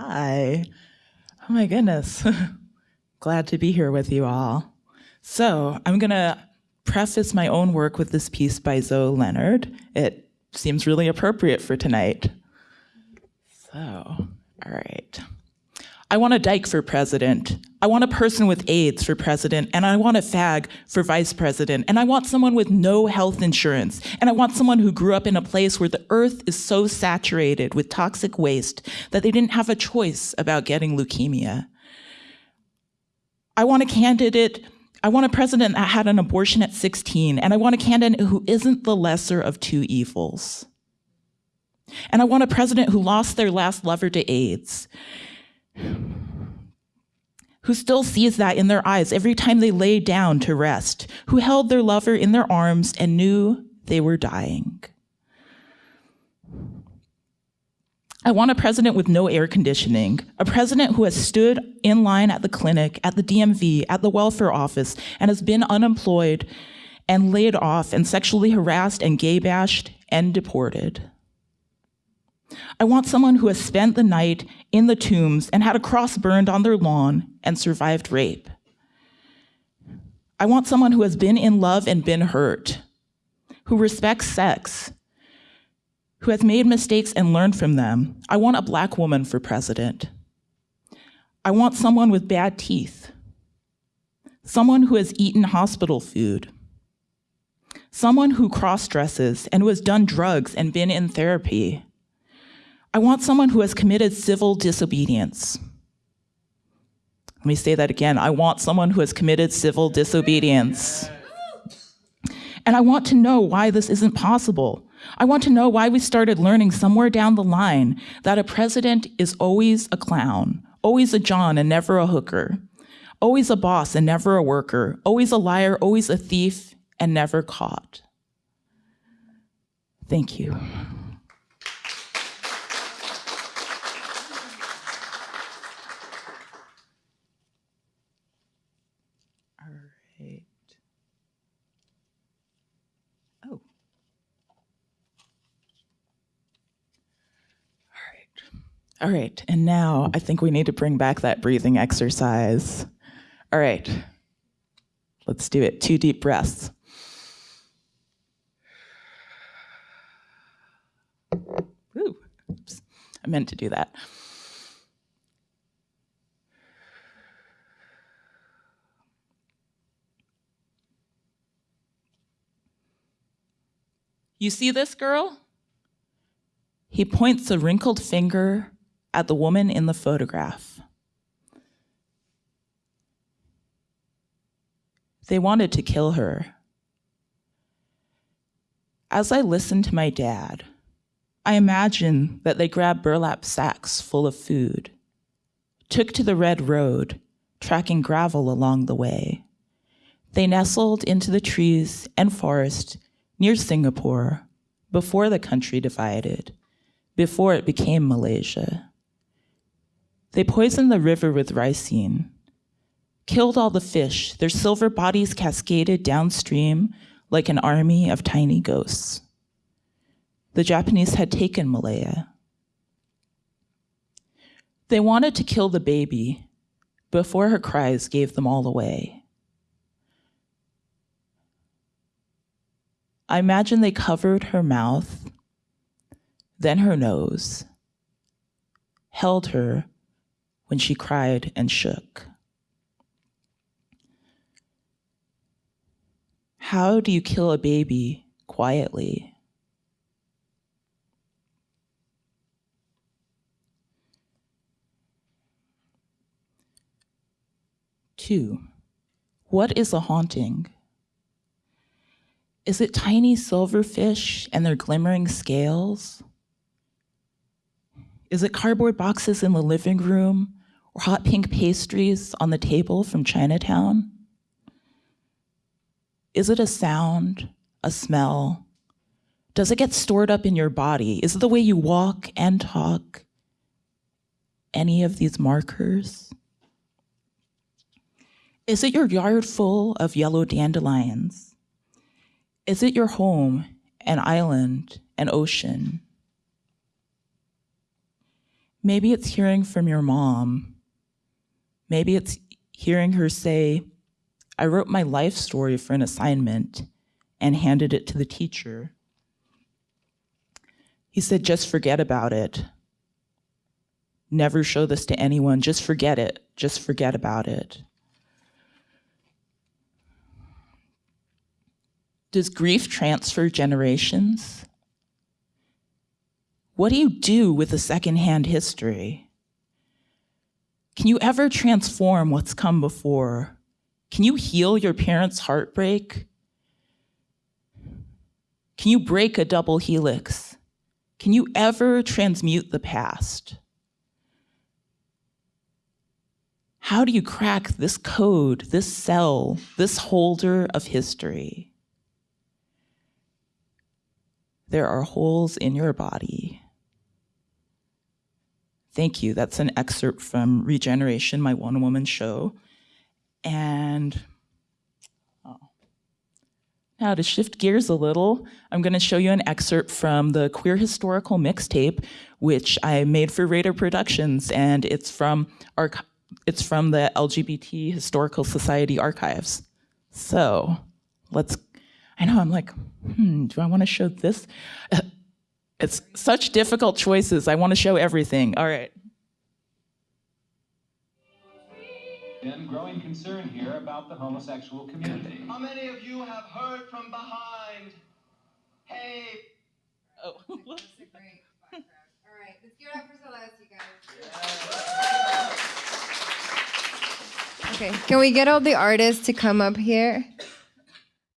Hi. Oh my goodness. Glad to be here with you all. So, I'm going to preface my own work with this piece by Zoe Leonard. It seems really appropriate for tonight. So, all right. I want a dyke for president. I want a person with AIDS for president, and I want a fag for vice president, and I want someone with no health insurance, and I want someone who grew up in a place where the earth is so saturated with toxic waste that they didn't have a choice about getting leukemia. I want a candidate, I want a president that had an abortion at 16, and I want a candidate who isn't the lesser of two evils. And I want a president who lost their last lover to AIDS who still sees that in their eyes every time they lay down to rest, who held their lover in their arms and knew they were dying. I want a president with no air conditioning, a president who has stood in line at the clinic, at the DMV, at the welfare office, and has been unemployed and laid off and sexually harassed and gay bashed and deported. I want someone who has spent the night in the tombs and had a cross burned on their lawn and survived rape. I want someone who has been in love and been hurt, who respects sex, who has made mistakes and learned from them. I want a black woman for president. I want someone with bad teeth, someone who has eaten hospital food, someone who cross dresses and who has done drugs and been in therapy. I want someone who has committed civil disobedience. Let me say that again. I want someone who has committed civil disobedience. And I want to know why this isn't possible. I want to know why we started learning somewhere down the line that a president is always a clown, always a John and never a hooker, always a boss and never a worker, always a liar, always a thief, and never caught. Thank you. All right, and now I think we need to bring back that breathing exercise. All right, let's do it. Two deep breaths. Ooh, oops. I meant to do that. You see this girl? He points a wrinkled finger at the woman in the photograph. They wanted to kill her. As I listened to my dad, I imagine that they grabbed burlap sacks full of food, took to the red road, tracking gravel along the way. They nestled into the trees and forest near Singapore before the country divided, before it became Malaysia. They poisoned the river with ricin, killed all the fish, their silver bodies cascaded downstream like an army of tiny ghosts. The Japanese had taken Malaya. They wanted to kill the baby before her cries gave them all away. I imagine they covered her mouth, then her nose, held her when she cried and shook. How do you kill a baby quietly? Two, what is a haunting? Is it tiny silverfish and their glimmering scales? Is it cardboard boxes in the living room hot pink pastries on the table from Chinatown? Is it a sound, a smell? Does it get stored up in your body? Is it the way you walk and talk? Any of these markers? Is it your yard full of yellow dandelions? Is it your home, an island, an ocean? Maybe it's hearing from your mom. Maybe it's hearing her say, I wrote my life story for an assignment and handed it to the teacher. He said, just forget about it. Never show this to anyone. Just forget it. Just forget about it. Does grief transfer generations? What do you do with a secondhand history? Can you ever transform what's come before? Can you heal your parents' heartbreak? Can you break a double helix? Can you ever transmute the past? How do you crack this code, this cell, this holder of history? There are holes in your body. Thank you. That's an excerpt from Regeneration, my one woman show. And oh. now to shift gears a little, I'm going to show you an excerpt from the Queer Historical Mixtape, which I made for Radar Productions, and it's from arch- it's from the LGBT Historical Society archives. So let's. I know I'm like, hmm, do I want to show this? It's such difficult choices. I want to show everything. All right. Been growing concern here about the homosexual community. How many of you have heard from behind? Hey, Oh. That's a great background. All right, let's give it up for Celeste, you guys. Okay, can we get all the artists to come up here?